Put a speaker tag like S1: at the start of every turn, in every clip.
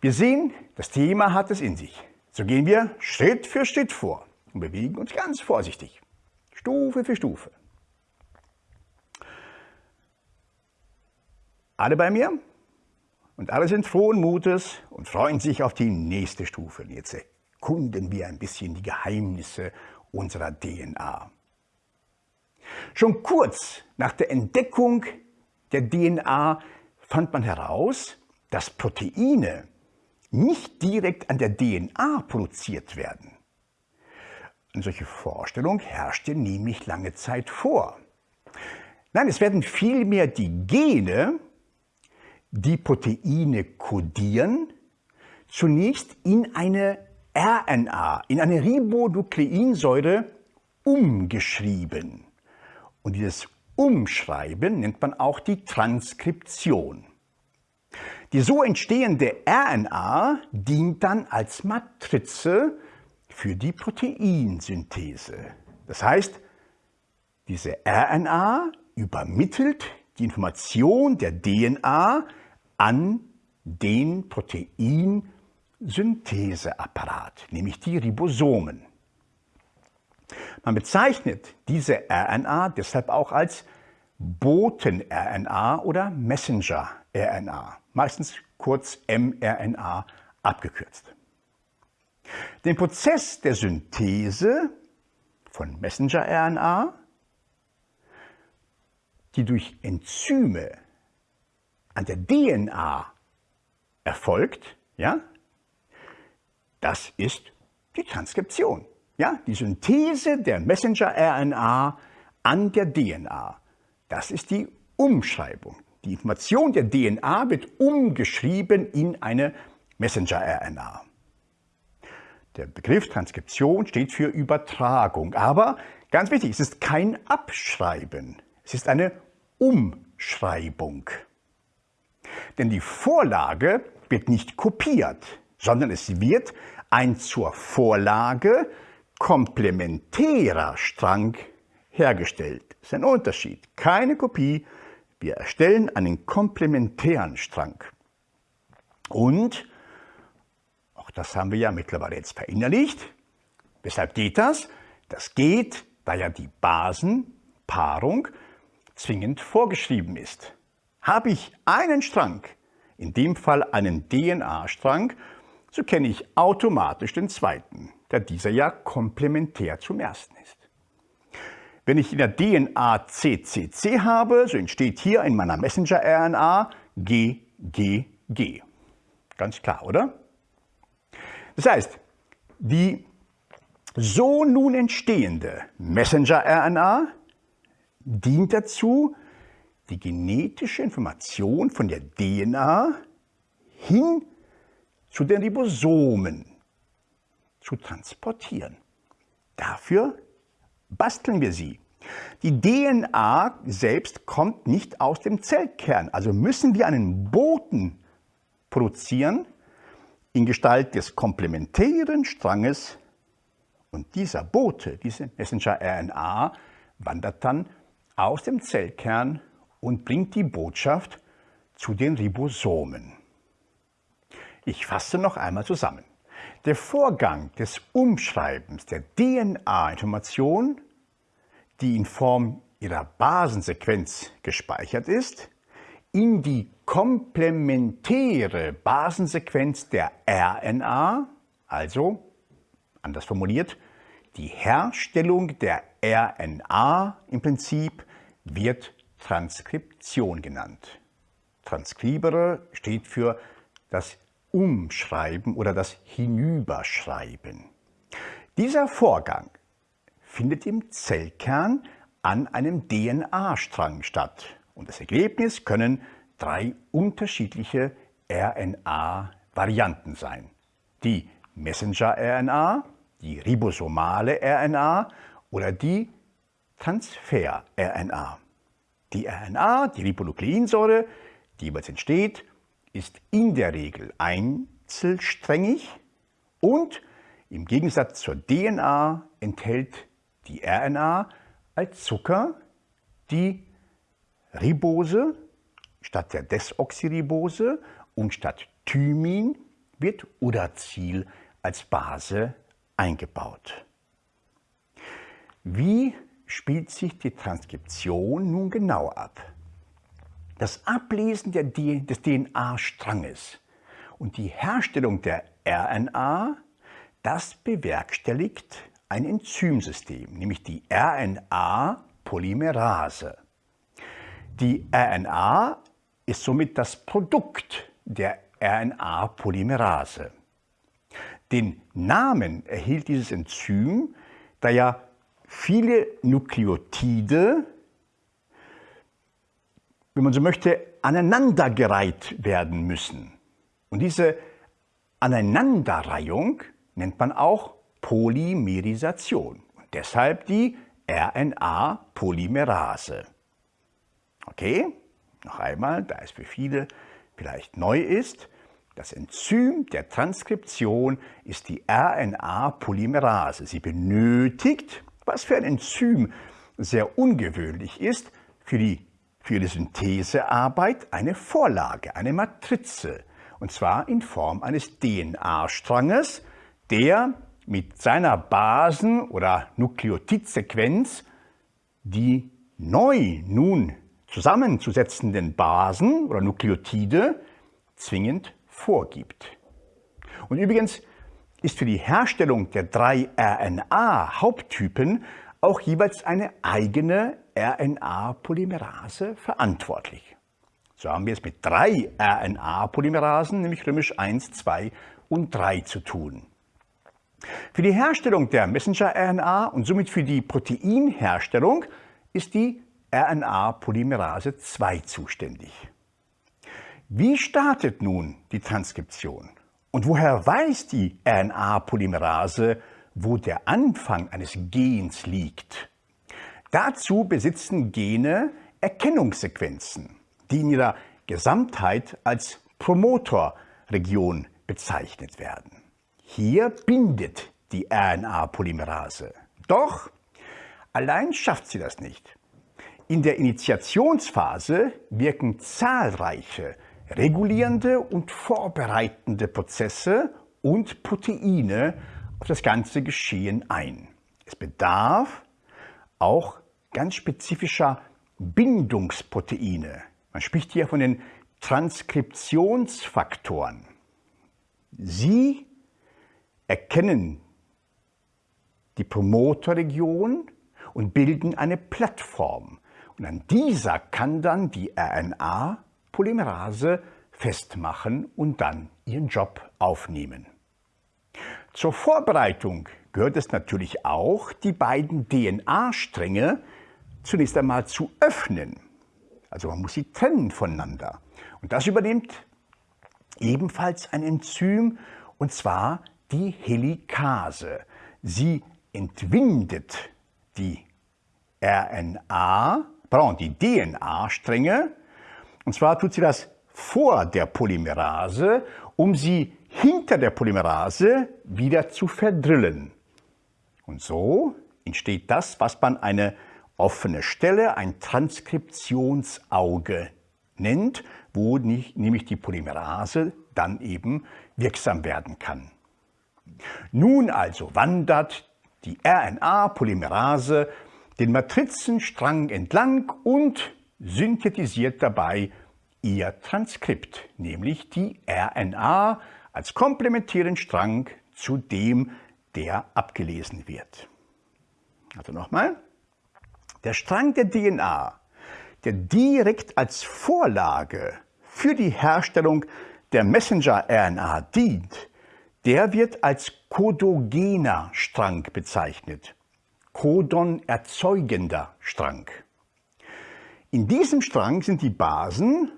S1: Wir sehen, das Thema hat es in sich. So gehen wir Schritt für Schritt vor und bewegen uns ganz vorsichtig, Stufe für Stufe. Alle bei mir? Und alle sind frohen Mutes und freuen sich auf die nächste Stufe. Und jetzt erkunden wir ein bisschen die Geheimnisse unserer DNA. Schon kurz nach der Entdeckung der DNA fand man heraus, dass Proteine nicht direkt an der DNA produziert werden. Eine solche Vorstellung herrschte nämlich lange Zeit vor. Nein, es werden vielmehr die Gene, die Proteine kodieren, zunächst in eine RNA, in eine Ribonukleinsäure umgeschrieben. Und dieses Umschreiben nennt man auch die Transkription. Die so entstehende RNA dient dann als Matrize für die Proteinsynthese. Das heißt, diese RNA übermittelt die Information der DNA an den Proteinsyntheseapparat, nämlich die Ribosomen. Man bezeichnet diese RNA deshalb auch als Boten-RNA oder Messenger-RNA, meistens kurz mRNA abgekürzt. Den Prozess der Synthese von Messenger-RNA, die durch Enzyme an der DNA erfolgt, ja, das ist die Transkription. Ja, die Synthese der Messenger-RNA an der DNA. Das ist die Umschreibung. Die Information der DNA wird umgeschrieben in eine Messenger-RNA. Der Begriff Transkription steht für Übertragung, aber ganz wichtig, es ist kein Abschreiben, es ist eine Umschreibung. Denn die Vorlage wird nicht kopiert, sondern es wird ein zur Vorlage komplementärer Strang hergestellt. Das ist ein Unterschied. Keine Kopie. Wir erstellen einen komplementären Strang. Und, auch das haben wir ja mittlerweile jetzt verinnerlicht, weshalb geht das? Das geht, da ja die Basenpaarung zwingend vorgeschrieben ist. Habe ich einen Strang, in dem Fall einen DNA-Strang, so kenne ich automatisch den zweiten, da dieser ja komplementär zum ersten ist. Wenn ich in der DNA CCC habe, so entsteht hier in meiner Messenger-RNA GGG. Ganz klar, oder? Das heißt, die so nun entstehende Messenger-RNA dient dazu, die genetische Information von der DNA hin zu den Ribosomen zu transportieren. Dafür basteln wir sie. Die DNA selbst kommt nicht aus dem Zellkern, also müssen wir einen Boten produzieren in Gestalt des komplementären Stranges und dieser Bote, diese Messenger-RNA, wandert dann aus dem Zellkern und bringt die Botschaft zu den Ribosomen. Ich fasse noch einmal zusammen. Der Vorgang des Umschreibens der DNA-Information, die in Form ihrer Basensequenz gespeichert ist, in die komplementäre Basensequenz der RNA, also anders formuliert, die Herstellung der RNA im Prinzip wird Transkription genannt. Transkribere steht für das Umschreiben oder das Hinüberschreiben. Dieser Vorgang findet im Zellkern an einem DNA-Strang statt und das Ergebnis können drei unterschiedliche RNA-Varianten sein. Die Messenger-RNA, die ribosomale RNA oder die Transfer-RNA. Die RNA, die Ribonukleinsäure, die jeweils entsteht, ist in der Regel einzelsträngig und im Gegensatz zur DNA enthält die RNA als Zucker die Ribose statt der Desoxyribose und statt Thymin wird Uracil als Base eingebaut. Wie spielt sich die Transkription nun genau ab? Das Ablesen des DNA-Stranges und die Herstellung der RNA, das bewerkstelligt ein Enzymsystem, nämlich die RNA-Polymerase. Die RNA ist somit das Produkt der RNA-Polymerase. Den Namen erhielt dieses Enzym, da ja viele Nukleotide wenn man so möchte, aneinandergereiht werden müssen. Und diese Aneinanderreihung nennt man auch Polymerisation und deshalb die RNA-Polymerase. Okay, noch einmal, da es für viele vielleicht neu ist, das Enzym der Transkription ist die RNA-Polymerase. Sie benötigt, was für ein Enzym sehr ungewöhnlich ist, für die für die Synthesearbeit eine Vorlage, eine Matrize, und zwar in Form eines DNA-Stranges, der mit seiner Basen- oder Nukleotidsequenz die neu nun zusammenzusetzenden Basen oder Nukleotide zwingend vorgibt. Und übrigens ist für die Herstellung der drei RNA-Haupttypen auch jeweils eine eigene RNA-Polymerase verantwortlich. So haben wir es mit drei RNA-Polymerasen, nämlich römisch 1, 2 und 3 zu tun. Für die Herstellung der Messenger-RNA und somit für die Proteinherstellung ist die RNA-Polymerase 2 zuständig. Wie startet nun die Transkription? Und woher weiß die RNA-Polymerase, wo der Anfang eines Gens liegt? Dazu besitzen Gene Erkennungssequenzen, die in ihrer Gesamtheit als Promotorregion bezeichnet werden. Hier bindet die RNA-Polymerase. Doch allein schafft sie das nicht. In der Initiationsphase wirken zahlreiche regulierende und vorbereitende Prozesse und Proteine auf das ganze Geschehen ein. Es bedarf auch ganz spezifischer Bindungsproteine. Man spricht hier von den Transkriptionsfaktoren. Sie erkennen die Promoterregion und bilden eine Plattform. Und an dieser kann dann die RNA-Polymerase festmachen und dann ihren Job aufnehmen. Zur Vorbereitung gehört es natürlich auch, die beiden DNA-Stränge zunächst einmal zu öffnen. Also man muss sie trennen voneinander. Und das übernimmt ebenfalls ein Enzym, und zwar die Helikase. Sie entwindet die RNA, pardon, die DNA-Stränge, und zwar tut sie das vor der Polymerase, um sie hinter der Polymerase wieder zu verdrillen. Und so entsteht das, was man eine offene Stelle, ein Transkriptionsauge nennt, wo nicht, nämlich die Polymerase dann eben wirksam werden kann. Nun also wandert die RNA-Polymerase den Matrizenstrang entlang und synthetisiert dabei ihr Transkript, nämlich die RNA als komplementären Strang zu dem, der abgelesen wird. Also nochmal, der Strang der DNA, der direkt als Vorlage für die Herstellung der Messenger-RNA dient, der wird als kodogener Strang bezeichnet, Codon erzeugender Strang. In diesem Strang sind die Basen,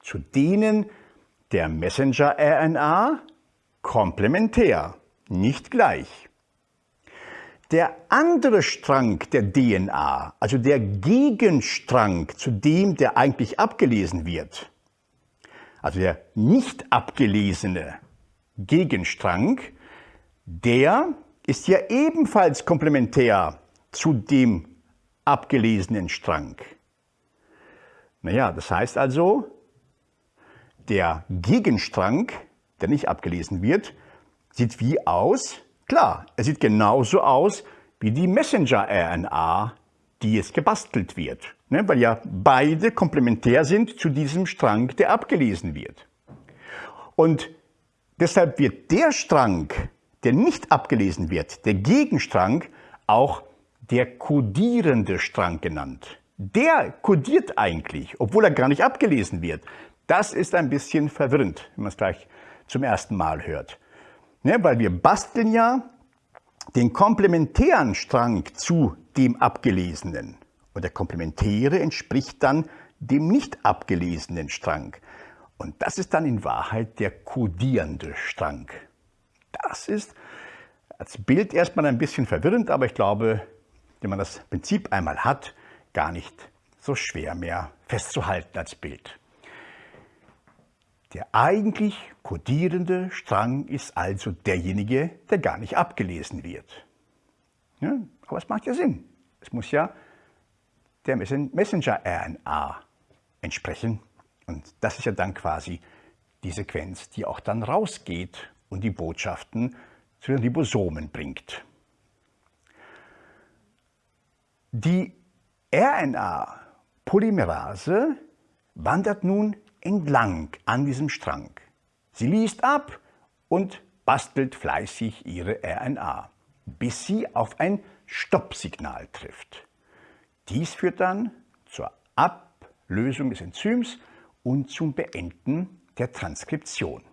S1: zu denen der Messenger-RNA komplementär, nicht gleich. Der andere Strang der DNA, also der Gegenstrang zu dem, der eigentlich abgelesen wird, also der nicht abgelesene Gegenstrang, der ist ja ebenfalls komplementär zu dem abgelesenen Strang. Naja, das heißt also, der Gegenstrang der nicht abgelesen wird, sieht wie aus? Klar, er sieht genauso aus wie die Messenger-RNA, die jetzt gebastelt wird, ne, weil ja beide komplementär sind zu diesem Strang, der abgelesen wird. Und deshalb wird der Strang, der nicht abgelesen wird, der Gegenstrang, auch der kodierende Strang genannt. Der kodiert eigentlich, obwohl er gar nicht abgelesen wird. Das ist ein bisschen verwirrend, wenn man es gleich zum ersten Mal hört. Ne, weil wir basteln ja den komplementären Strang zu dem abgelesenen. Und der komplementäre entspricht dann dem nicht abgelesenen Strang. Und das ist dann in Wahrheit der kodierende Strang. Das ist als Bild erstmal ein bisschen verwirrend, aber ich glaube, wenn man das Prinzip einmal hat, gar nicht so schwer mehr festzuhalten als Bild. Der eigentlich kodierende Strang ist also derjenige, der gar nicht abgelesen wird. Ja, aber es macht ja Sinn. Es muss ja der Messenger-RNA entsprechen. Und das ist ja dann quasi die Sequenz, die auch dann rausgeht und die Botschaften zu den Ribosomen bringt. Die RNA-Polymerase wandert nun entlang an diesem Strang. Sie liest ab und bastelt fleißig ihre RNA, bis sie auf ein Stoppsignal trifft. Dies führt dann zur Ablösung des Enzyms und zum Beenden der Transkription.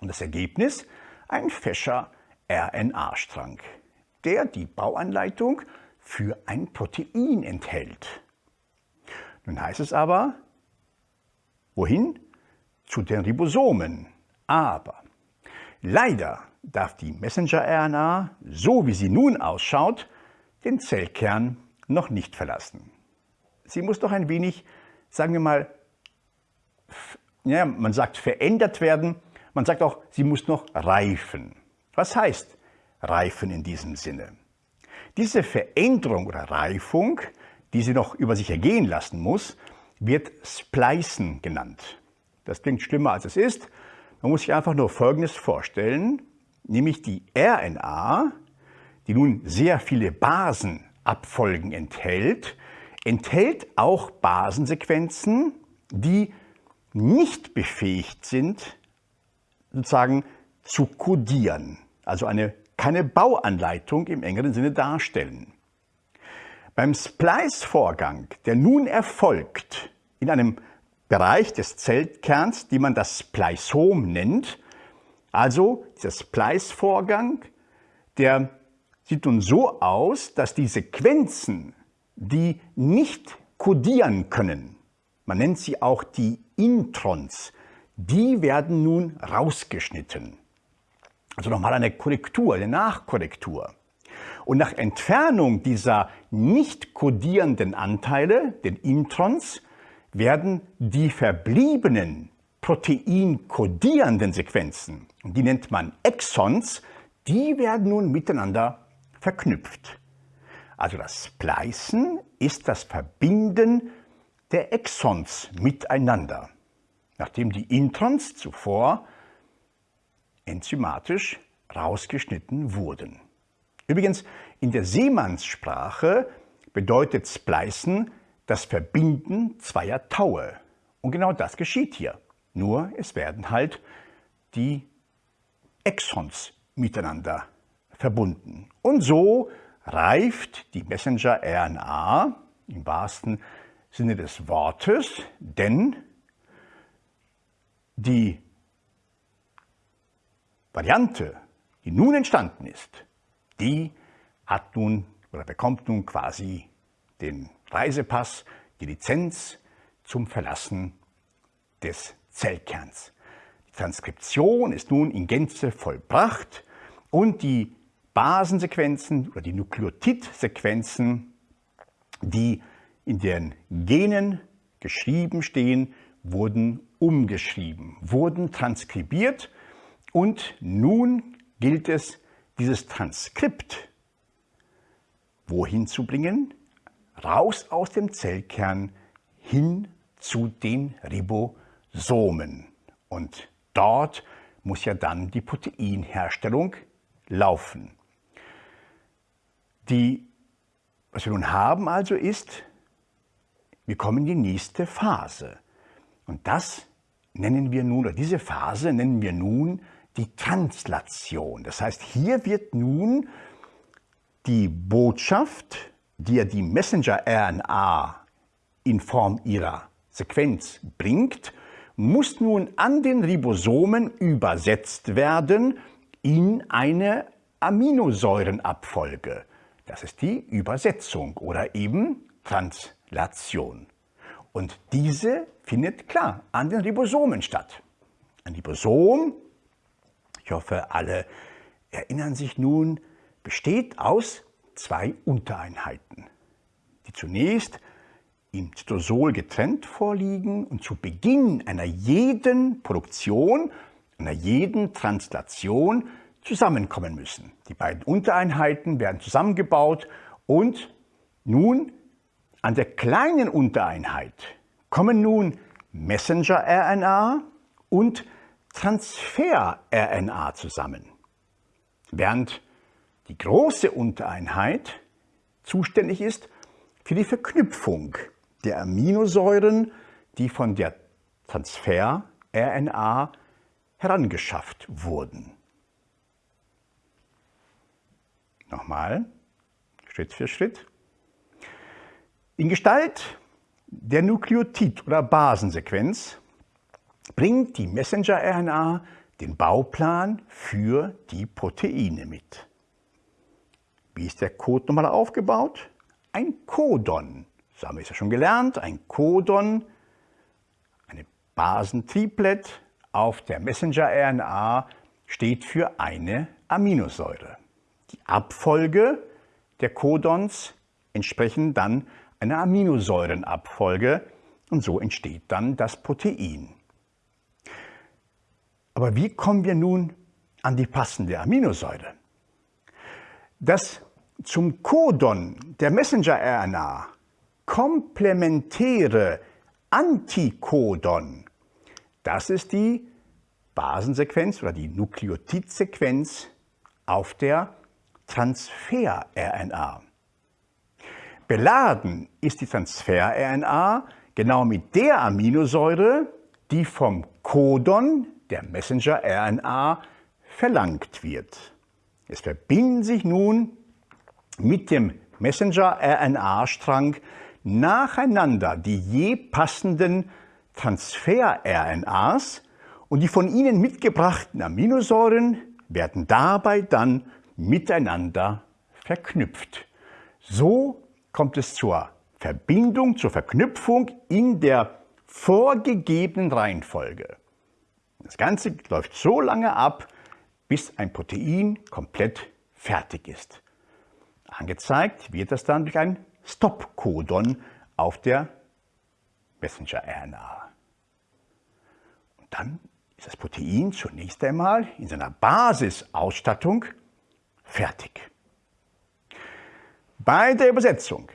S1: Und das Ergebnis? Ein fescher RNA-Strang, der die Bauanleitung für ein Protein enthält. Nun heißt es aber, wohin? Zu den Ribosomen. Aber leider darf die Messenger-RNA, so wie sie nun ausschaut, den Zellkern noch nicht verlassen. Sie muss doch ein wenig, sagen wir mal, ja, man sagt verändert werden, man sagt auch, sie muss noch reifen. Was heißt reifen in diesem Sinne? Diese Veränderung oder Reifung, die sie noch über sich ergehen lassen muss, wird Splicen genannt. Das klingt schlimmer als es ist. Man muss sich einfach nur Folgendes vorstellen, nämlich die RNA, die nun sehr viele Basenabfolgen enthält, enthält auch Basensequenzen, die nicht befähigt sind, sozusagen zu kodieren, also eine, keine Bauanleitung im engeren Sinne darstellen. Beim Splice-Vorgang, der nun erfolgt in einem Bereich des Zellkerns, die man das Spliceom nennt, also dieser Splice-Vorgang, der sieht nun so aus, dass die Sequenzen, die nicht kodieren können, man nennt sie auch die Introns, die werden nun rausgeschnitten. Also nochmal eine Korrektur, eine Nachkorrektur. Und nach Entfernung dieser nicht kodierenden Anteile, den Introns, werden die verbliebenen proteinkodierenden Sequenzen, die nennt man Exons, die werden nun miteinander verknüpft. Also das Splicen ist das Verbinden der Exons miteinander, nachdem die Introns zuvor enzymatisch rausgeschnitten wurden. Übrigens, in der Seemannssprache bedeutet Splicen das Verbinden zweier Taue. Und genau das geschieht hier. Nur es werden halt die Exons miteinander verbunden. Und so reift die Messenger-RNA im wahrsten Sinne des Wortes, denn die Variante, die nun entstanden ist, die hat nun oder bekommt nun quasi den Reisepass, die Lizenz zum Verlassen des Zellkerns. Die Transkription ist nun in Gänze vollbracht und die Basensequenzen oder die Nukleotidsequenzen, die in den Genen geschrieben stehen, wurden umgeschrieben, wurden transkribiert und nun gilt es, dieses Transkript wohin zu bringen? Raus aus dem Zellkern hin zu den Ribosomen. Und Dort muss ja dann die Proteinherstellung laufen. Die, was wir nun haben also ist, wir kommen in die nächste Phase. Und das nennen wir nun, oder diese Phase nennen wir nun die Translation. Das heißt, hier wird nun die Botschaft, die ja die Messenger-RNA in Form ihrer Sequenz bringt, muss nun an den Ribosomen übersetzt werden in eine Aminosäurenabfolge. Das ist die Übersetzung oder eben Translation. Und diese findet klar an den Ribosomen statt. Ein Ribosom, ich hoffe, alle erinnern sich nun, besteht aus zwei Untereinheiten, die zunächst im Zytosol getrennt vorliegen und zu Beginn einer jeden Produktion, einer jeden Translation zusammenkommen müssen. Die beiden Untereinheiten werden zusammengebaut und nun an der kleinen Untereinheit kommen nun Messenger-RNA und Transfer-RNA zusammen, während die große Untereinheit zuständig ist für die Verknüpfung der Aminosäuren, die von der Transfer-RNA herangeschafft wurden. Nochmal, Schritt für Schritt. In Gestalt der Nukleotid- oder Basensequenz bringt die Messenger-RNA den Bauplan für die Proteine mit. Wie ist der Code nochmal aufgebaut? Ein Codon so haben wir es ja schon gelernt, ein Codon, eine Basentriplet auf der Messenger-RNA steht für eine Aminosäure. Die Abfolge der Codons entsprechen dann einer Aminosäurenabfolge und so entsteht dann das Protein. Aber wie kommen wir nun an die passende Aminosäure? Das zum Codon der Messenger-RNA komplementäre Antikodon. Das ist die Basensequenz oder die Nukleotidsequenz auf der Transfer-RNA. Beladen ist die Transfer-RNA genau mit der Aminosäure, die vom Codon der Messenger-RNA verlangt wird. Es verbinden sich nun mit dem Messenger-RNA-Strang nacheinander die je passenden Transfer-RNAs und die von ihnen mitgebrachten Aminosäuren werden dabei dann miteinander verknüpft. So kommt es zur Verbindung, zur Verknüpfung in der vorgegebenen Reihenfolge. Das Ganze läuft so lange ab, bis ein Protein komplett fertig ist. Angezeigt wird das dann durch ein Stop-Codon auf der Messenger-RNA. Und dann ist das Protein zunächst einmal in seiner Basisausstattung fertig. Bei der Übersetzung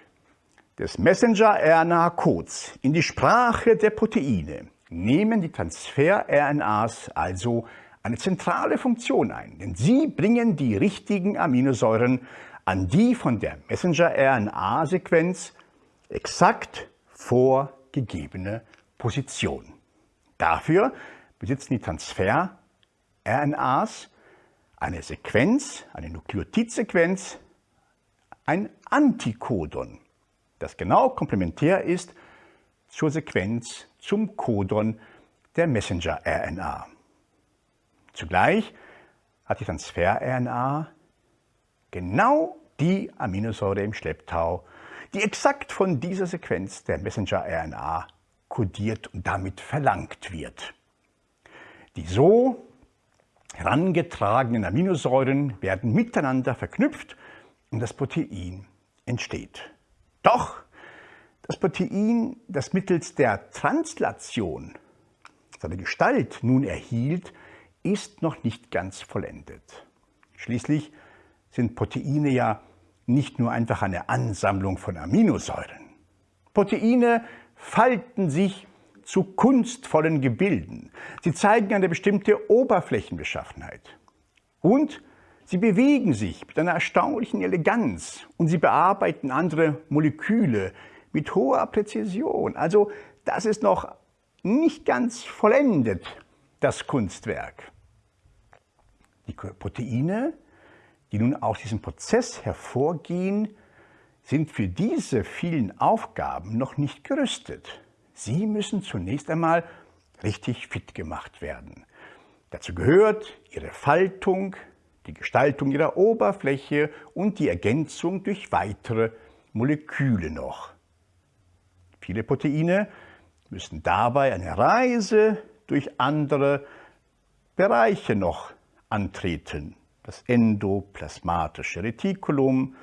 S1: des Messenger-RNA-Codes in die Sprache der Proteine nehmen die Transfer-RNAs also eine zentrale Funktion ein, denn sie bringen die richtigen Aminosäuren an die von der Messenger-RNA-Sequenz exakt vorgegebene Position. Dafür besitzen die Transfer-RNAs eine Sequenz, eine Nukleotidsequenz, ein Antikodon, das genau komplementär ist zur Sequenz zum Codon der Messenger-RNA. Zugleich hat die Transfer-RNA genau die Aminosäure im Schlepptau, die exakt von dieser Sequenz der Messenger-RNA kodiert und damit verlangt wird. Die so herangetragenen Aminosäuren werden miteinander verknüpft und das Protein entsteht. Doch das Protein, das mittels der Translation seine Gestalt nun erhielt, ist noch nicht ganz vollendet. Schließlich sind Proteine ja nicht nur einfach eine Ansammlung von Aminosäuren. Proteine falten sich zu kunstvollen Gebilden. Sie zeigen eine bestimmte Oberflächenbeschaffenheit. Und sie bewegen sich mit einer erstaunlichen Eleganz und sie bearbeiten andere Moleküle mit hoher Präzision. Also das ist noch nicht ganz vollendet, das Kunstwerk. Die Proteine, die nun aus diesem Prozess hervorgehen, sind für diese vielen Aufgaben noch nicht gerüstet. Sie müssen zunächst einmal richtig fit gemacht werden. Dazu gehört ihre Faltung, die Gestaltung ihrer Oberfläche und die Ergänzung durch weitere Moleküle noch. Viele Proteine müssen dabei eine Reise durch andere Bereiche noch antreten. Das endoplasmatische Retikulum,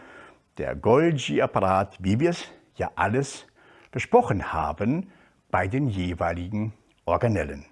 S1: der Golgi-Apparat, wie wir es ja alles besprochen haben bei den jeweiligen Organellen.